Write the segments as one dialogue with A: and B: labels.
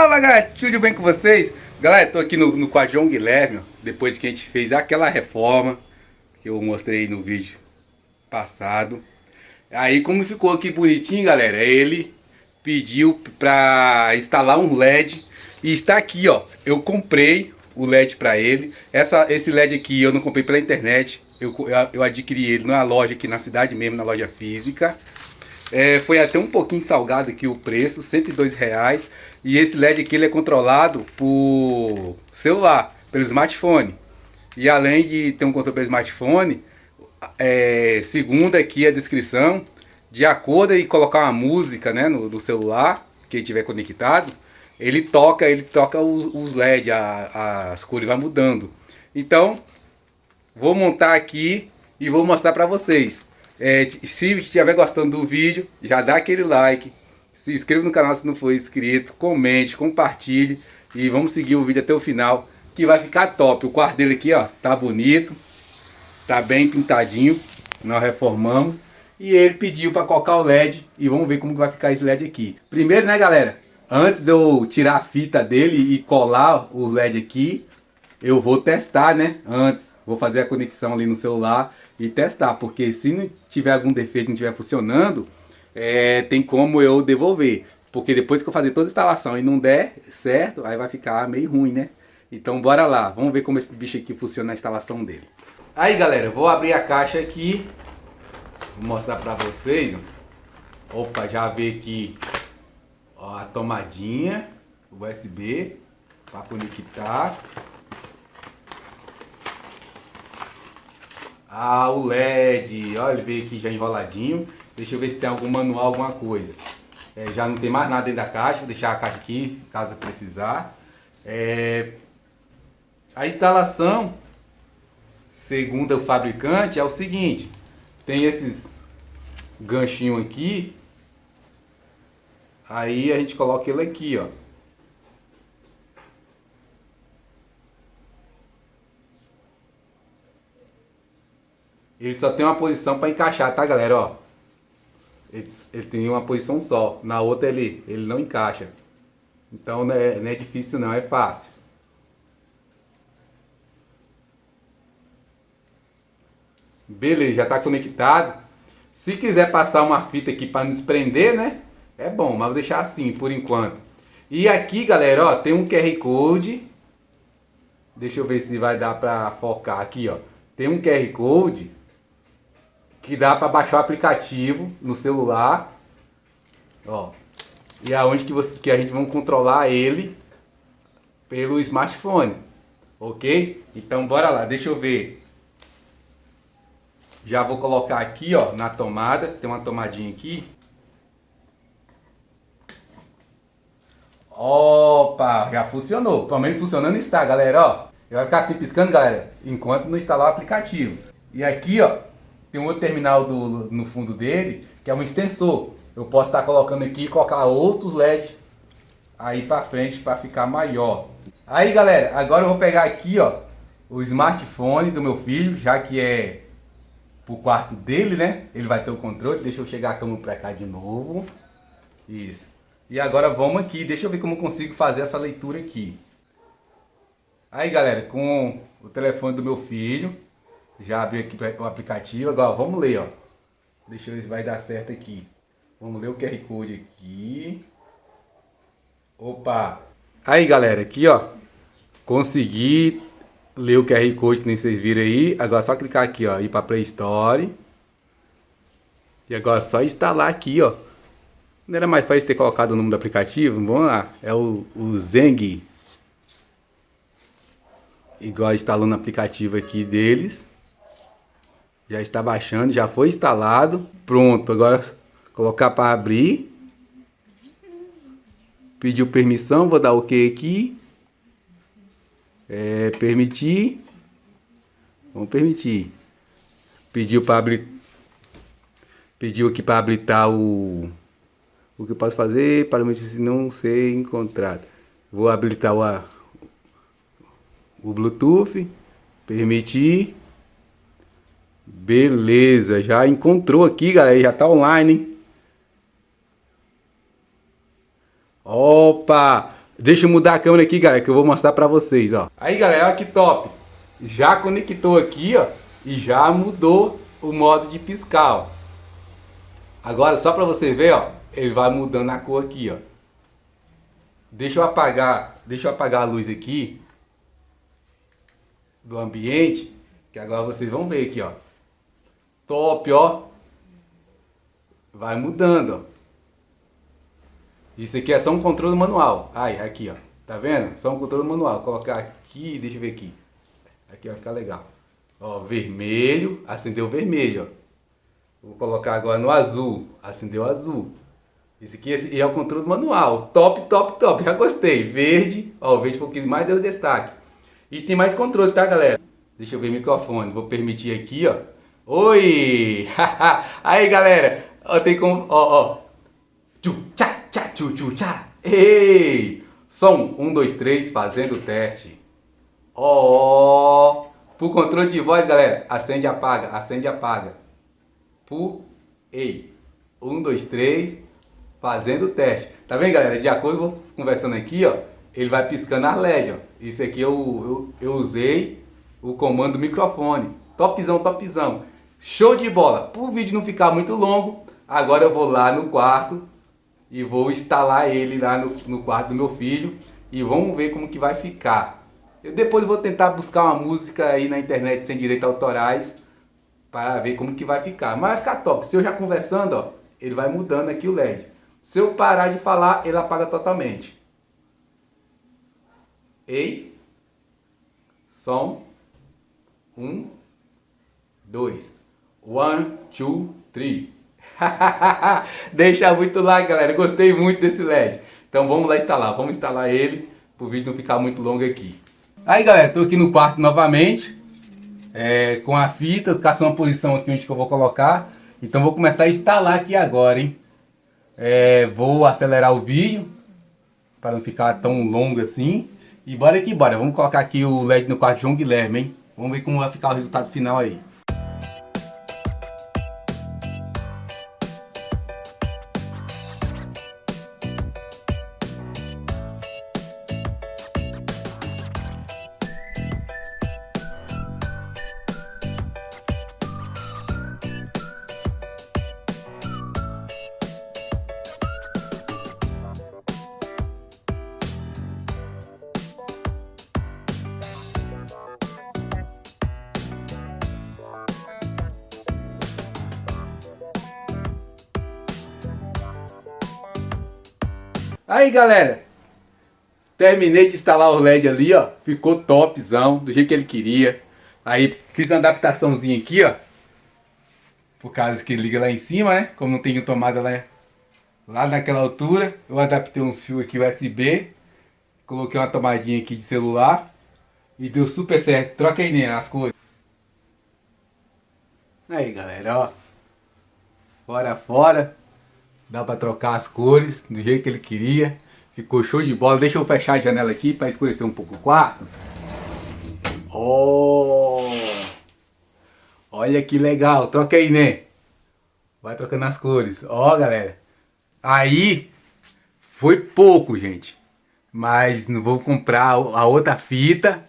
A: Fala galera, tudo bem com vocês? Galera, tô aqui no, no João Guilherme, depois que a gente fez aquela reforma que eu mostrei no vídeo passado. Aí como ficou aqui bonitinho galera, ele pediu pra instalar um LED e está aqui ó, eu comprei o LED para ele. Essa, esse LED aqui eu não comprei pela internet, eu, eu adquiri ele na loja aqui na cidade mesmo, na loja física. É, foi até um pouquinho salgado aqui o preço, 102 reais. E esse LED aqui ele é controlado por celular, pelo smartphone. E além de ter um controle pelo smartphone, é, segundo aqui a descrição, de acordo e colocar uma música né, no, no celular, que tiver conectado, ele toca, ele toca os, os LED, a, as cores vai mudando. Então, vou montar aqui e vou mostrar para vocês. É, se estiver gostando do vídeo, já dá aquele like, se inscreva no canal se não for inscrito, comente, compartilhe e vamos seguir o vídeo até o final, que vai ficar top. O quarto dele aqui, ó, tá bonito, tá bem pintadinho, nós reformamos. E ele pediu para colocar o LED e vamos ver como vai ficar esse LED aqui. Primeiro, né, galera, antes de eu tirar a fita dele e colar o LED aqui, eu vou testar, né, antes. Vou fazer a conexão ali no celular e testar, porque se não tiver algum defeito, não estiver funcionando, é, tem como eu devolver. Porque depois que eu fazer toda a instalação e não der certo, aí vai ficar meio ruim, né? Então bora lá, vamos ver como esse bicho aqui funciona a instalação dele. Aí galera, vou abrir a caixa aqui, vou mostrar pra vocês. Opa, já vi aqui ó, a tomadinha USB para conectar. Ah, o LED, olha ele aqui já enroladinho. Deixa eu ver se tem algum manual, alguma coisa. É, já não tem mais nada dentro da caixa, vou deixar a caixa aqui, caso precisar. É, a instalação, segundo o fabricante, é o seguinte. Tem esses ganchinhos aqui. Aí a gente coloca ele aqui, ó. Ele só tem uma posição para encaixar, tá galera? Ó, ele, ele, tem uma posição só, na outra ele, ele não encaixa. Então não é, não é difícil não, é fácil. Beleza, já está conectado. Se quiser passar uma fita aqui para nos prender, né? É bom, mas vou deixar assim por enquanto. E aqui, galera, ó, tem um QR Code. Deixa eu ver se vai dar para focar aqui, ó. Tem um QR Code que dá para baixar o aplicativo no celular. Ó. E aonde que, você, que a gente vai controlar ele pelo smartphone. Ok? Então bora lá, deixa eu ver. Já vou colocar aqui, ó, na tomada. Tem uma tomadinha aqui. Opa, já funcionou. Pelo menos funcionando está, galera, ó. Vai ficar assim piscando, galera, enquanto não instalar o aplicativo. E aqui, ó, tem um outro terminal do, no fundo dele, que é um extensor. Eu posso estar colocando aqui e colocar outros LED aí para frente para ficar maior. Aí galera, agora eu vou pegar aqui ó, o smartphone do meu filho, já que é pro quarto dele, né? Ele vai ter o controle, deixa eu chegar a câmera para cá de novo. Isso. E agora vamos aqui, deixa eu ver como eu consigo fazer essa leitura aqui. Aí galera, com o telefone do meu filho, já abri aqui o aplicativo. Agora vamos ler, ó. Deixa eu ver se vai dar certo aqui. Vamos ler o QR Code aqui. Opa! Aí, galera, aqui, ó. Consegui ler o QR Code que nem vocês viram aí. Agora é só clicar aqui, ó. Ir para Play Store. E agora é só instalar aqui, ó. Não era mais fácil ter colocado o nome do aplicativo? Vamos lá. É o, o Zeng. Igual instalando o aplicativo aqui deles. Já está baixando, já foi instalado. Pronto, agora colocar para abrir. Pediu permissão, vou dar OK aqui. É, permitir. Vamos permitir. Pediu para abrir. Pediu aqui para habilitar o o que eu posso fazer para não ser encontrado. Vou habilitar o, o Bluetooth, permitir. Beleza, já encontrou aqui, galera, já tá online, hein? Opa! Deixa eu mudar a câmera aqui, galera, que eu vou mostrar pra vocês, ó. Aí, galera, olha que top. Já conectou aqui, ó, e já mudou o modo de piscar, ó. Agora, só pra você ver, ó, ele vai mudando a cor aqui, ó. Deixa eu apagar, deixa eu apagar a luz aqui do ambiente, que agora vocês vão ver aqui, ó. Top, ó. Vai mudando, ó. Isso aqui é só um controle manual. Ai, aqui, ó. Tá vendo? Só um controle manual. Vou colocar aqui, deixa eu ver aqui. Aqui vai ficar legal. Ó, vermelho, acendeu vermelho, ó. Vou colocar agora no azul, acendeu azul. Esse aqui esse é o controle manual. Top, top, top. Já gostei. Verde, ó, o verde um pouquinho mais deu destaque. E tem mais controle, tá, galera? Deixa eu ver o microfone. Vou permitir aqui, ó. Oi! Aí, galera. Ó, tem como, ó, ó. Tchu, tchá, tchá, tchu, tchu, tchá. Ei! Som, um, dois, três, fazendo o teste. Ó, Pro controle de voz, galera, acende apaga, acende apaga. Pu, ei. Um, dois, três, fazendo o teste. Tá vendo, galera? De acordo com conversando aqui, ó, ele vai piscando as LED, ó. Isso aqui eu, eu, eu usei o comando do microfone. Topzão, topzão. Show de bola. Para o vídeo não ficar muito longo, agora eu vou lá no quarto e vou instalar ele lá no, no quarto do meu filho e vamos ver como que vai ficar. Eu depois vou tentar buscar uma música aí na internet sem direitos autorais para ver como que vai ficar. Mas vai ficar top. Se eu já conversando, ó, ele vai mudando aqui o LED. Se eu parar de falar, ele apaga totalmente. Ei. Som. Um. Dois. One, two, three. Deixa muito like, galera. Gostei muito desse LED. Então vamos lá instalar. Vamos instalar ele para o vídeo não ficar muito longo aqui. Aí, galera, tô aqui no quarto novamente. É, com a fita, caçando uma posição aqui onde que eu vou colocar. Então vou começar a instalar aqui agora, hein. É, vou acelerar o vídeo para não ficar tão longo assim. E bora aqui, bora. Vamos colocar aqui o LED no quarto de João Guilherme, hein. Vamos ver como vai ficar o resultado final aí. Aí galera, terminei de instalar o LED ali, ó, ficou topzão, do jeito que ele queria. Aí fiz uma adaptaçãozinha aqui, ó, por causa que liga lá em cima, né, como não tem tomada lá, lá naquela altura. Eu adaptei uns fios aqui USB, coloquei uma tomadinha aqui de celular e deu super certo. Troca aí né, as cores. Aí galera, ó, fora fora. Dá pra trocar as cores do jeito que ele queria. Ficou show de bola. Deixa eu fechar a janela aqui para escurecer um pouco o quarto. Oh! Olha que legal. Troca aí, né? Vai trocando as cores. Ó, oh, galera. Aí foi pouco, gente. Mas não vou comprar a outra fita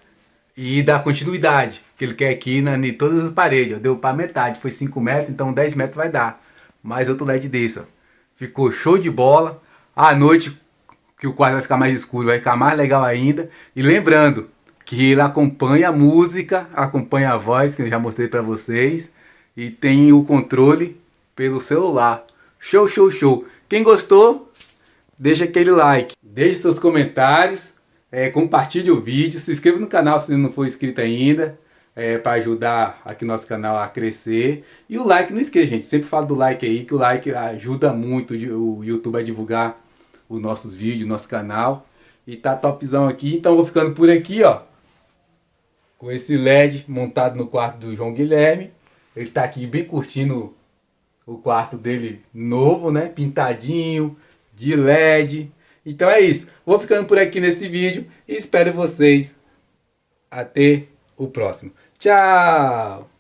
A: e dar continuidade. Que ele quer aqui na, em todas as paredes. Deu para metade. Foi 5 metros, então 10 metros vai dar. Mais outro LED desse, ó. Ficou show de bola. À noite, que o quarto vai ficar mais escuro, vai ficar mais legal ainda. E lembrando que ele acompanha a música, acompanha a voz, que eu já mostrei para vocês. E tem o controle pelo celular. Show, show, show. Quem gostou, deixa aquele like. Deixe seus comentários, é, compartilhe o vídeo, se inscreva no canal se não for inscrito ainda é, para ajudar aqui nosso canal a crescer. E o like, não esqueça, gente, sempre falo do like aí, que o like ajuda muito o YouTube a divulgar os nossos vídeos, nosso canal. E tá topzão aqui, então vou ficando por aqui, ó. Com esse LED montado no quarto do João Guilherme. Ele tá aqui bem curtindo o quarto dele novo, né? Pintadinho, de LED. Então é isso. Vou ficando por aqui nesse vídeo e espero vocês até o próximo. Tchau!